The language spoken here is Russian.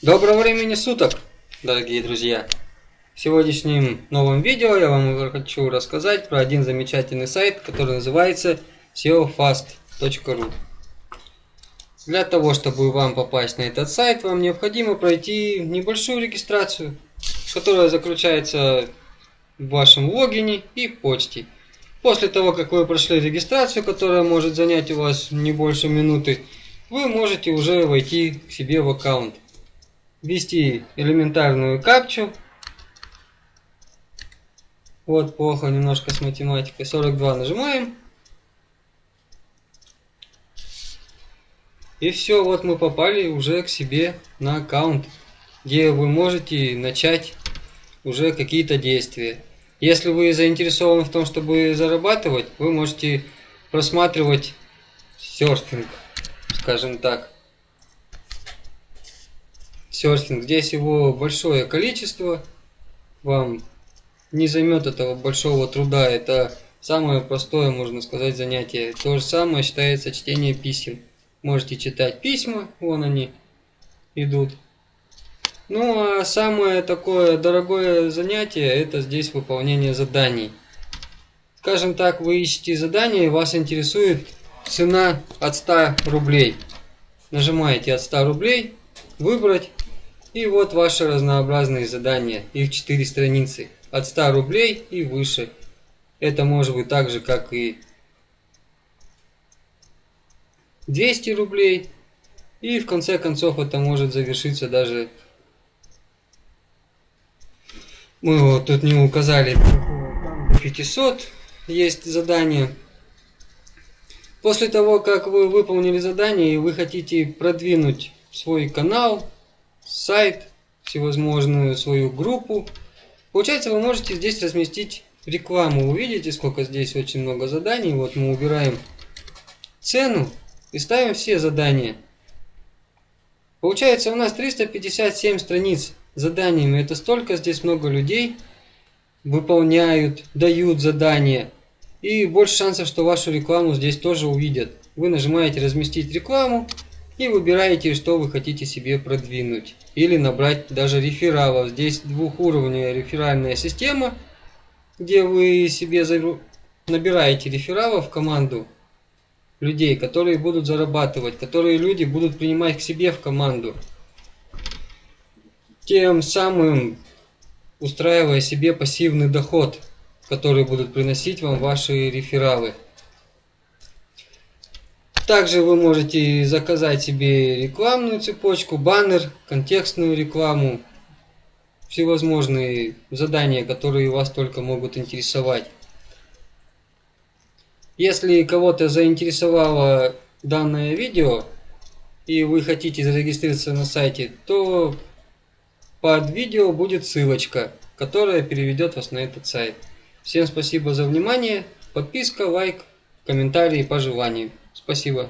Доброго времени суток, дорогие друзья! В сегодняшнем новом видео я вам хочу рассказать про один замечательный сайт, который называется seofast.ru Для того, чтобы вам попасть на этот сайт, вам необходимо пройти небольшую регистрацию, которая заключается в вашем логине и почте. После того, как вы прошли регистрацию, которая может занять у вас не больше минуты, вы можете уже войти к себе в аккаунт ввести элементарную капчу. Вот плохо немножко с математикой. 42 нажимаем. И все, вот мы попали уже к себе на аккаунт, где вы можете начать уже какие-то действия. Если вы заинтересованы в том, чтобы зарабатывать, вы можете просматривать серфинг, скажем так серфинг. Здесь его большое количество. Вам не займет этого большого труда. Это самое простое, можно сказать, занятие. То же самое считается чтение писем. Можете читать письма, вон они идут. Ну а самое такое дорогое занятие, это здесь выполнение заданий. Скажем так, вы ищете задание, вас интересует цена от 100 рублей. Нажимаете от 100 рублей, выбрать и вот ваши разнообразные задания, их 4 страницы, от 100 рублей и выше. Это может быть так же, как и 200 рублей. И в конце концов это может завершиться даже... Мы вот тут не указали, 500 есть задание. После того, как вы выполнили задание и вы хотите продвинуть свой канал, сайт, всевозможную свою группу. Получается, вы можете здесь разместить рекламу. Вы видите, сколько здесь очень много заданий. Вот мы убираем цену и ставим все задания. Получается, у нас 357 страниц заданиями. Это столько здесь много людей выполняют, дают задания. И больше шансов, что вашу рекламу здесь тоже увидят. Вы нажимаете разместить рекламу и выбираете, что вы хотите себе продвинуть. Или набрать даже рефералов. Здесь двухуровневая реферальная система, где вы себе набираете рефералов в команду людей, которые будут зарабатывать, которые люди будут принимать к себе в команду. Тем самым устраивая себе пассивный доход, который будут приносить вам ваши рефералы. Также вы можете заказать себе рекламную цепочку, баннер, контекстную рекламу, всевозможные задания, которые вас только могут интересовать. Если кого-то заинтересовало данное видео и вы хотите зарегистрироваться на сайте, то под видео будет ссылочка, которая переведет вас на этот сайт. Всем спасибо за внимание, подписка, лайк, комментарии по желанию. Спасибо.